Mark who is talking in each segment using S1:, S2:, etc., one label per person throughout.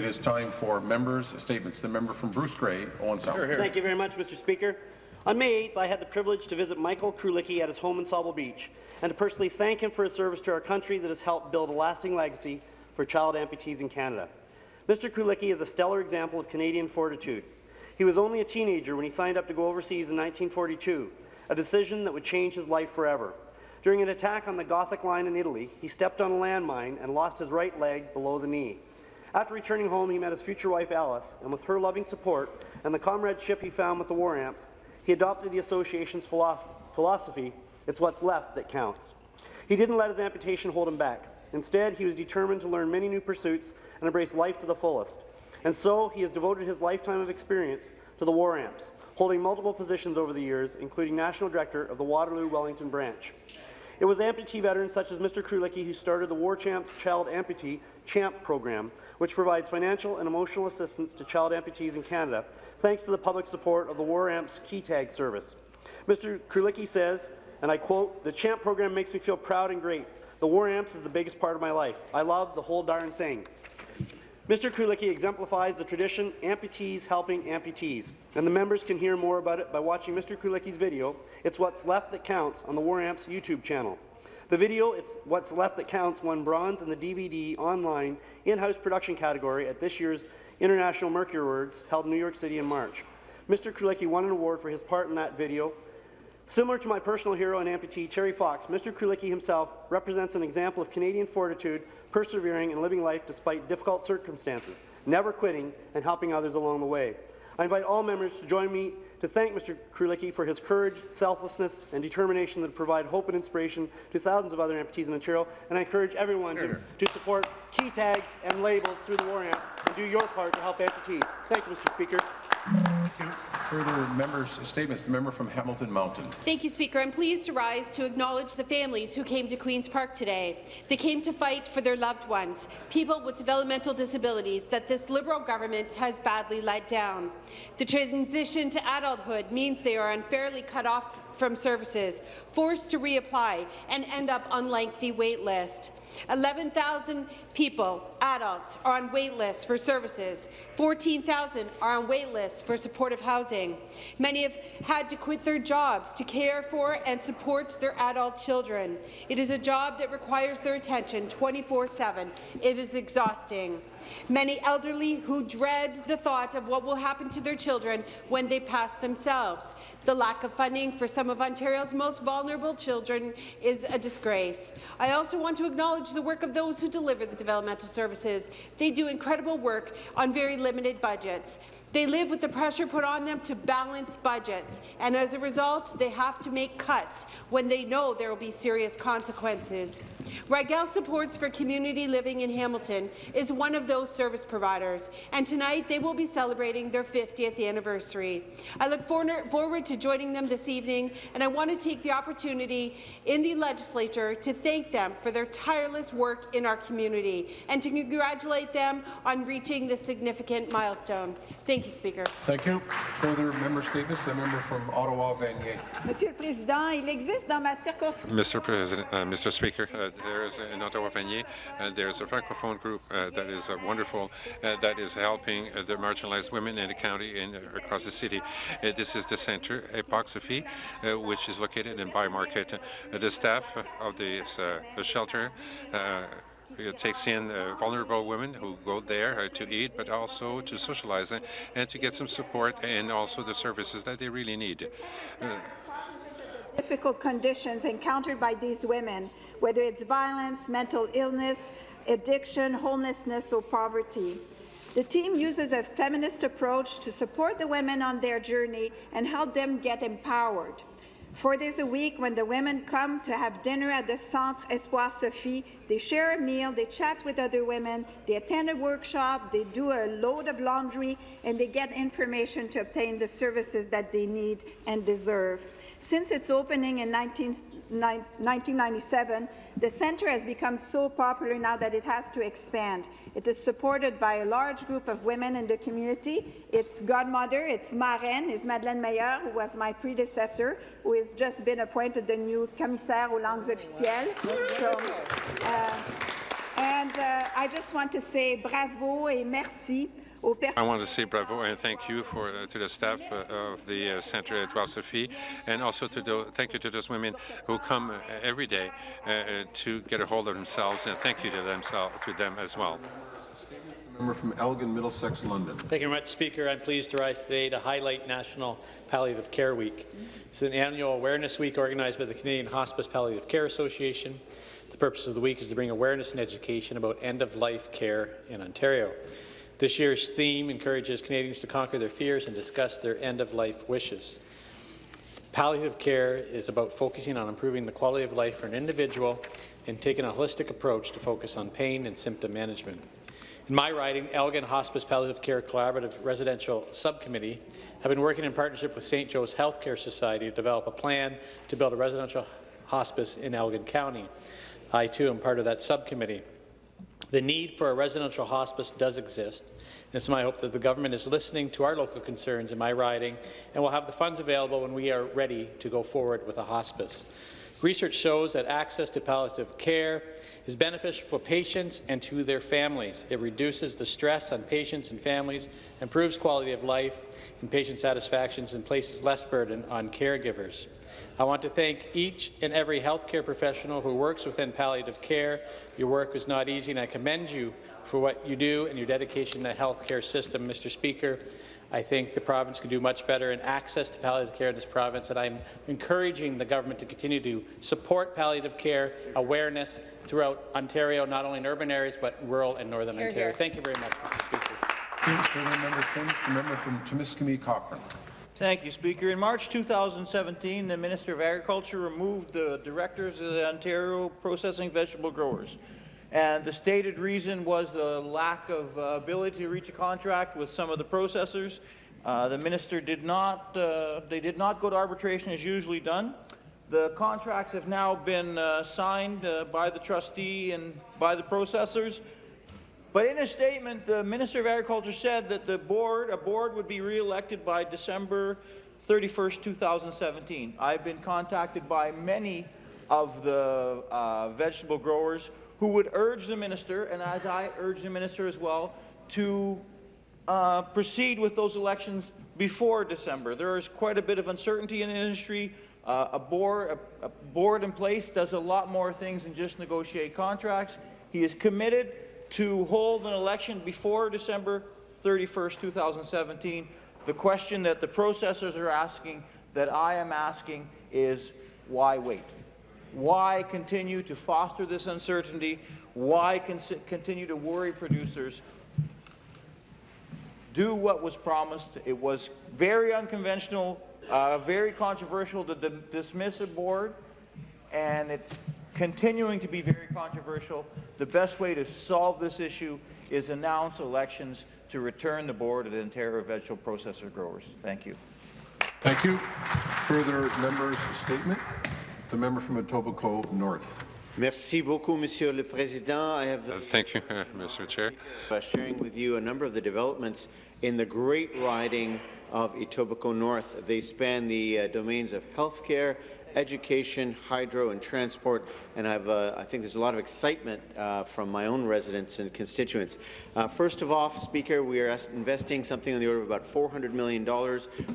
S1: It is time for members' statements. The member from Bruce Grey, Owen Sound.
S2: Thank you very much, Mr. Speaker. On May 8th, I had the privilege to visit Michael Krulicki at his home in Sauble Beach and to personally thank him for his service to our country that has helped build a lasting legacy for child amputees in Canada. Mr. Krulicki is a stellar example of Canadian fortitude. He was only a teenager when he signed up to go overseas in 1942, a decision that would change his life forever. During an attack on the Gothic Line in Italy, he stepped on a landmine and lost his right leg below the knee. After returning home, he met his future wife, Alice, and with her loving support and the comradeship he found with the War Amps, he adopted the association's philosophy, it's what's left that counts. He didn't let his amputation hold him back. Instead, he was determined to learn many new pursuits and embrace life to the fullest. And so, he has devoted his lifetime of experience to the War Amps, holding multiple positions over the years, including National Director of the Waterloo Wellington Branch. It was amputee veterans such as Mr. Krulicki who started the War Amps Child Amputee CHAMP program, which provides financial and emotional assistance to child amputees in Canada, thanks to the public support of the War Amps Key Tag service. Mr. Krulicki says, and I quote, the CHAMP program makes me feel proud and great. The War Amps is the biggest part of my life. I love the whole darn thing. Mr. Krulicki exemplifies the tradition amputees helping amputees, and the members can hear more about it by watching Mr. Krulicki's video, It's What's Left That Counts, on the War Amps YouTube channel. The video, It's What's Left That Counts, won bronze in the DVD online in-house production category at this year's International Mercury Awards held in New York City in March. Mr. Krulicki won an award for his part in that video, Similar to my personal hero and amputee, Terry Fox, Mr. Krulicki himself represents an example of Canadian fortitude, persevering and living life despite difficult circumstances, never quitting and helping others along the way. I invite all members to join me to thank Mr. Krulicki for his courage, selflessness, and determination that provide hope and inspiration to thousands of other amputees in Ontario, and I encourage everyone to, to support key tags and labels through the War Amps and do your part to help amputees. Thank you, Mr. Speaker.
S1: Further members' statements. The member from Hamilton Mountain.
S3: Thank you, Speaker. I'm pleased to rise to acknowledge the families who came to Queen's Park today. They came to fight for their loved ones, people with developmental disabilities that this Liberal government has badly let down. The transition to adulthood means they are unfairly cut off from services, forced to reapply, and end up on lengthy wait lists. 11,000 people, adults, are on wait lists for services. 14,000 are on wait lists for supportive housing. Many have had to quit their jobs to care for and support their adult children. It is a job that requires their attention 24-7. It is exhausting. Many elderly who dread the thought of what will happen to their children when they pass themselves. The lack of funding for some of Ontario's most vulnerable children is a disgrace. I also want to acknowledge the work of those who deliver the developmental services. They do incredible work on very limited budgets. They live with the pressure put on them to balance budgets, and as a result, they have to make cuts when they know there will be serious consequences. Rygiel Supports for Community Living in Hamilton is one of those service providers, and tonight they will be celebrating their 50th anniversary. I look forward to joining them this evening, and I want to take the opportunity in the legislature to thank them for their tireless work in our community and to congratulate them on reaching this significant milestone. Thank Thank you, Speaker.
S1: Thank you. Further member statements. The member from Ottawa, Vanier.
S4: Monsieur le Président, il existe dans ma circonscription.
S5: Mr. President, uh, Mr. Speaker, uh, there is in Ottawa, Vanier, uh, there is a francophone group uh, that is uh, wonderful, uh, that is helping the marginalized women in the county and across the city. this is the centre, Epoxy, which is located in ByWard Market. the staff of the shelter it takes in uh, vulnerable women who go there uh, to eat, but also to socialize and to get some support and also the services that they really need. Uh,
S4: difficult conditions encountered by these women, whether it's violence, mental illness, addiction, homelessness, or poverty. The team uses a feminist approach to support the women on their journey and help them get empowered. Four days a week, when the women come to have dinner at the Centre Espoir Sophie, they share a meal, they chat with other women, they attend a workshop, they do a load of laundry, and they get information to obtain the services that they need and deserve. Since its opening in 19, 1997, the centre has become so popular now that it has to expand. It is supported by a large group of women in the community. Its godmother, its marraine, is Madeleine Meilleur, who was my predecessor, who has just been appointed the new commissaire aux langues officielles. So, uh, and And uh, I just want to say bravo et merci
S5: I want to say bravo and thank you for uh, to the staff uh, of the uh, Centre Espoir Sophie, and also to the, thank you to those women who come uh, every day uh, uh, to get a hold of themselves, and thank you to themselves to them as well.
S1: Member from Elgin, Middlesex, London.
S6: Thank you very much, Speaker. I'm pleased to rise today to highlight National Palliative Care Week. It's an annual awareness week organized by the Canadian Hospice Palliative Care Association. The purpose of the week is to bring awareness and education about end-of-life care in Ontario. This year's theme encourages Canadians to conquer their fears and discuss their end-of-life wishes. Palliative care is about focusing on improving the quality of life for an individual and taking a holistic approach to focus on pain and symptom management. In my riding, Elgin Hospice Palliative Care Collaborative Residential Subcommittee have been working in partnership with St. Joe's Healthcare Society to develop a plan to build a residential hospice in Elgin County. I, too, am part of that subcommittee. The need for a residential hospice does exist, and it's my hope that the government is listening to our local concerns in my riding and will have the funds available when we are ready to go forward with a hospice. Research shows that access to palliative care is beneficial for patients and to their families. It reduces the stress on patients and families, improves quality of life and patient satisfaction, and places less burden on caregivers. I want to thank each and every healthcare professional who works within palliative care. Your work is not easy, and I commend you for what you do and your dedication to the healthcare system. Mr. Speaker, I think the province can do much better in access to palliative care in this province, and I'm encouraging the government to continue to support palliative care awareness throughout Ontario, not only in urban areas, but rural and northern
S3: Hear,
S6: Ontario.
S3: hear.
S6: Thank you very much, Mr. Speaker.
S1: Thank you. Member things, the member from Timiskaming Cochrane.
S7: Thank you, Speaker. In March 2017, the Minister of Agriculture removed the directors of the Ontario Processing Vegetable Growers. And the stated reason was the lack of uh, ability to reach a contract with some of the processors. Uh, the minister did not, uh, they did not go to arbitration as usually done. The contracts have now been uh, signed uh, by the trustee and by the processors. But in a statement, the Minister of Agriculture said that the board, a board would be re-elected by December 31st, 2017. I've been contacted by many of the uh, vegetable growers who would urge the minister, and as I urge the minister as well, to uh, proceed with those elections before December. There is quite a bit of uncertainty in the industry. Uh, a, board, a, a board in place does a lot more things than just negotiate contracts. He is committed to hold an election before December 31st, 2017. The question that the processors are asking, that I am asking, is why wait? Why continue to foster this uncertainty? Why continue to worry producers? Do what was promised. It was very unconventional, uh, very controversial to di- dismiss a board, and it's continuing to be very controversial. The best way to solve this issue is announce elections to return the board of the Ontario Vegetable Processor Growers. Thank you.
S1: Thank you. Further members' statement. The member from Etobicoke North.
S8: Merci beaucoup, Monsieur le Président. I have
S5: Uh, thank you, uh, Mr. Chair.
S8: uh, sharing with you a number of the developments in the great riding of Etobicoke North. They span the uh, domains of healthcare, education, hydro, and transport. And uh, I think there's a lot of excitement uh, from my own residents and constituents. Uh, first of all, Speaker, we are investing something on the order of about $400 million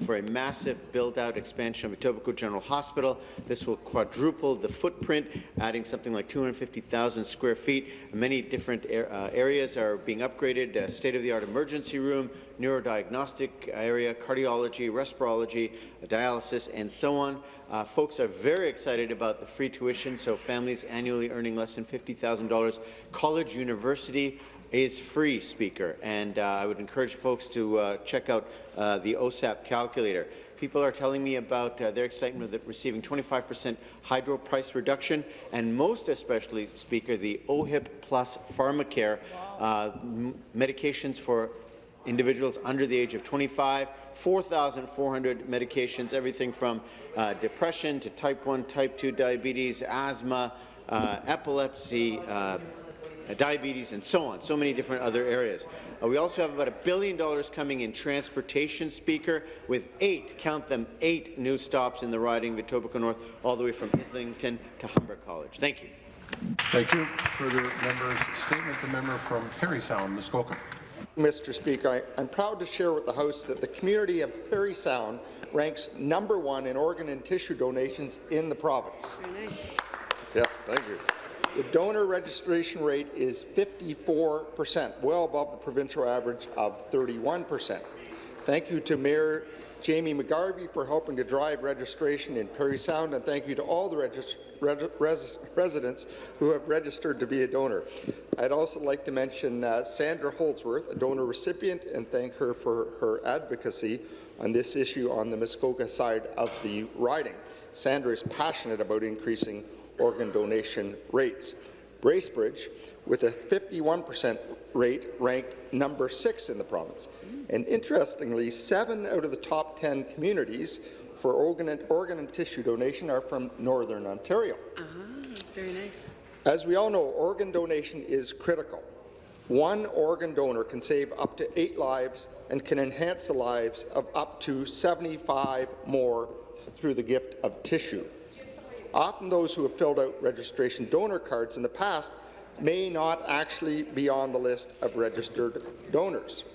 S8: for a massive build-out expansion of Etobicoke General Hospital. This will quadruple the footprint, adding something like 250,000 square feet. Many different uh, areas are being upgraded, uh, state-of-the-art emergency room, neurodiagnostic area, cardiology, respirology, dialysis, and so on. Uh, folks are very excited about the free tuition, so families annually earning less than $50,000. College University is free, Speaker, and uh, I would encourage folks to uh, check out uh, the OSAP calculator. People are telling me about uh, their excitement of receiving 25% hydro price reduction, and most especially, Speaker, the OHIP Plus Pharmacare uh, medications for individuals under the age of 25, 4,400 medications, everything from uh, depression to type 1, type 2 diabetes, asthma, uh, epilepsy, uh, diabetes, and so on, so many different other areas. Uh, we also have about a billion dollars coming in transportation, Speaker, with eight, count them, eight new stops in the riding of Etobicoke North, all the way from Islington to Humber College. Thank you.
S1: Thank you. Further members' statement, the member from Parry Sound, Muskoka.
S9: Mr. Speaker, I, I'm proud to share with the House that the community of Parry Sound ranks number one in organ and tissue donations in the province.
S3: Nice.
S9: Yes, thank you. The donor registration rate is 54%, well above the provincial average of 31%. Thank you to Mayor Jamie McGarvey for helping to drive registration in Parry Sound, and thank you to all the regis reg res residents who have registered to be a donor. I'd also like to mention uh, Sandra Holdsworth, a donor recipient, and thank her for her advocacy on this issue on the Muskoka side of the riding. Sandra is passionate about increasing organ donation rates. Bracebridge, with a 51% rate, ranked number six in the province. And interestingly, seven out of the top 10 communities for organ and, organ and tissue donation are from Northern Ontario.
S3: Ah, very nice.
S9: As we all know, organ donation is critical. One organ donor can save up to eight lives and can enhance the lives of up to 75 more through the gift of tissue. Often those who have filled out registration donor cards in the past may not actually be on the list of registered donors.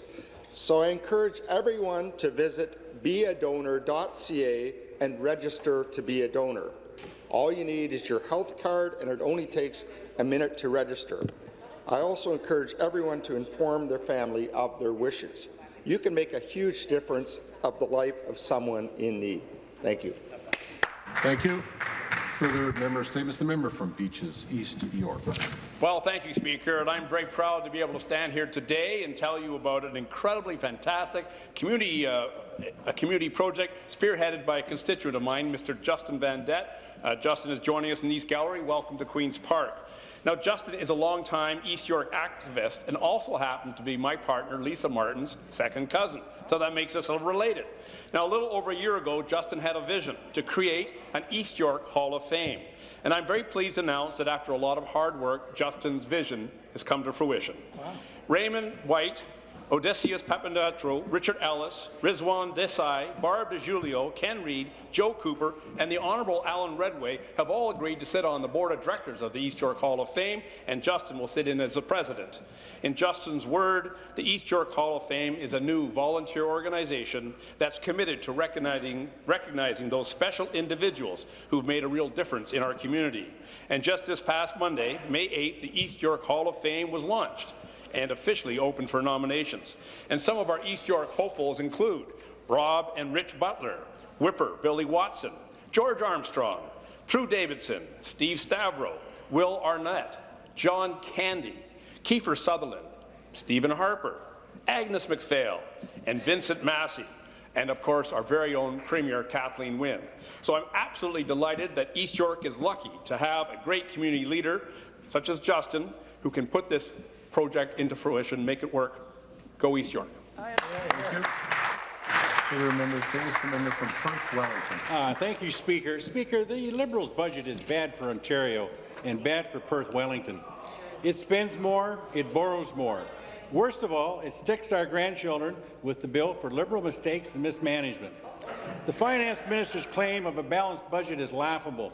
S9: So I encourage everyone to visit beadonor.ca and register to be a donor. All you need is your health card, and it only takes a minute to register. I also encourage everyone to inform their family of their wishes. You can make a huge difference of the life of someone in need. Thank you.
S1: Thank you. Further member statements, the member from Beaches East York.
S10: Well, thank you, Speaker, and I'm very proud to be able to stand here today and tell you about an incredibly fantastic community, uh, a community project spearheaded by a constituent of mine, Mr. Justin Van. Uh, Justin is joining us in the East Gallery. Welcome to Queen's Park. Now, Justin is a longtime East York activist and also happened to be my partner, Lisa Martin's second cousin. So that makes us a related. Now, a little over a year ago, Justin had a vision to create an East York Hall of Fame. And I'm very pleased to announce that after a lot of hard work, Justin's vision has come to fruition. Wow. Raymond White Odysseus Papandreou, Richard Ellis, Rizwan Desai, Barb DeJulio, Ken Reed, Joe Cooper, and the Honourable Alan Redway have all agreed to sit on the board of directors of the East York Hall of Fame, and Justin will sit in as the president. In Justin's word, the East York Hall of Fame is a new volunteer organization that's committed to recognizing, recognizing those special individuals who've made a real difference in our community. And just this past Monday, May 8th, the East York Hall of Fame was launched and officially open for nominations. And some of our East York hopefuls include Rob and Rich Butler, Whipper Billy Watson, George Armstrong, True Davidson, Steve Stavro, Will Arnett, John Candy, Kiefer Sutherland, Stephen Harper, Agnes MacPhail, and Vincent Massey, and of course our very own Premier Kathleen Wynne. So I'm absolutely delighted that East York is lucky to have a great community leader such as Justin who can put this project into fruition, make it work. Go East York.
S1: Thank you. Further member statements, the member from Perth Wellington.
S11: Uh, thank you, Speaker. Speaker, the Liberals' budget is bad for Ontario and bad for Perth Wellington. It spends more, it borrows more. Worst of all, it sticks our grandchildren with the bill for Liberal mistakes and mismanagement. The Finance Minister's claim of a balanced budget is laughable.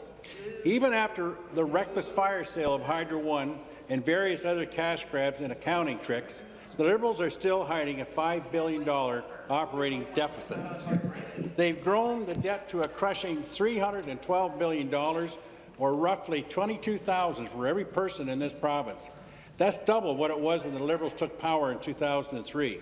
S11: Even after the reckless fire sale of Hydro One, and various other cash grabs and accounting tricks, the Liberals are still hiding a $5 billion operating deficit. They've grown the debt to a crushing $312 billion, or roughly 22,000 for every person in this province. That's double what it was when the Liberals took power in 2003.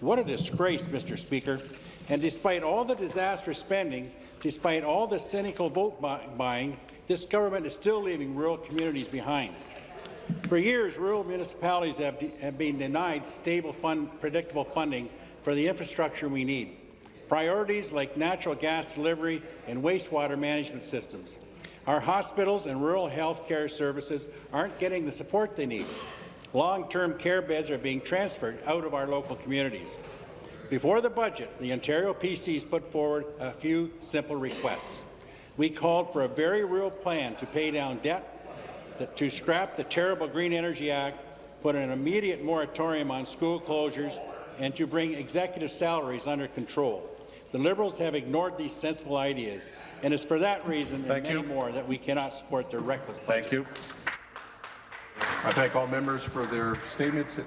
S11: What a disgrace, Mr. Speaker. And despite all the disastrous spending, despite all the cynical vote buying, this government is still leaving rural communities behind. For years, rural municipalities have, have been denied stable, fund, predictable funding for the infrastructure we need. Priorities like natural gas delivery and wastewater management systems. Our hospitals and rural health care services aren't getting the support they need. Long-term care beds are being transferred out of our local communities. Before the budget, the Ontario PCs put forward a few simple requests. We called for a very real plan to pay down debt to scrap the terrible Green Energy Act, put an immediate moratorium on school closures, and to bring executive salaries under control. The Liberals have ignored these sensible ideas, and it's for that reason
S1: Thank
S11: and
S1: you.
S11: many more that we cannot support their reckless budget.
S1: Thank you. I thank all members for their statements.